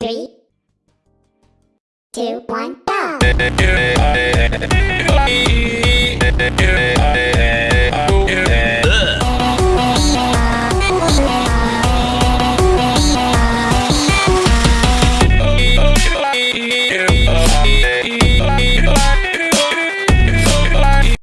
Three, two, one, go!